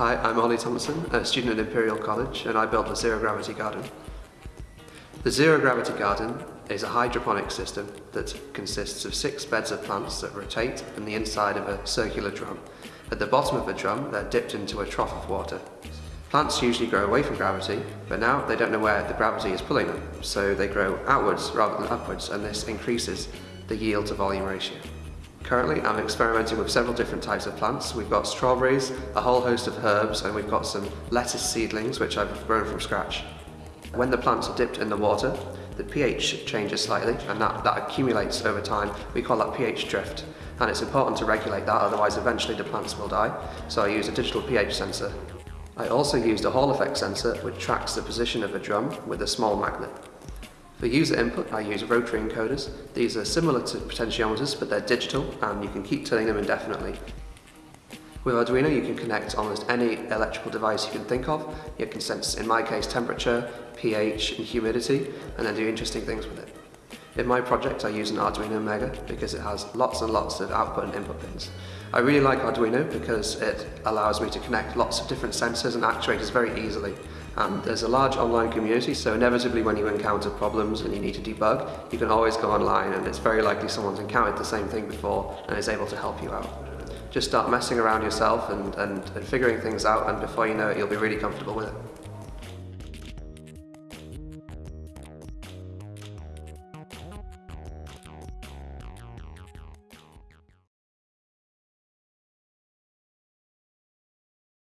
Hi, I'm Ollie Thompson, a student at Imperial College, and I built the Zero Gravity Garden. The Zero Gravity Garden is a hydroponic system that consists of six beds of plants that rotate in the inside of a circular drum. At the bottom of the drum, they're dipped into a trough of water. Plants usually grow away from gravity, but now they don't know where the gravity is pulling them, so they grow outwards rather than upwards, and this increases the yield to volume ratio. Currently, I'm experimenting with several different types of plants. We've got strawberries, a whole host of herbs, and we've got some lettuce seedlings, which I've grown from scratch. When the plants are dipped in the water, the pH changes slightly, and that, that accumulates over time. We call that pH drift, and it's important to regulate that, otherwise eventually the plants will die. So I use a digital pH sensor. I also used a Hall effect sensor, which tracks the position of a drum with a small magnet. For user input, I use rotary encoders. These are similar to potentiometers, but they're digital and you can keep turning them indefinitely. With Arduino, you can connect almost any electrical device you can think of. You can sense, in my case, temperature, pH, and humidity, and then do interesting things with it. In my project, I use an Arduino Mega because it has lots and lots of output and input pins. I really like Arduino because it allows me to connect lots of different sensors and actuators very easily. And there's a large online community, so inevitably when you encounter problems and you need to debug, you can always go online and it's very likely someone's encountered the same thing before and is able to help you out. Just start messing around yourself and, and, and figuring things out and before you know it, you'll be really comfortable with it.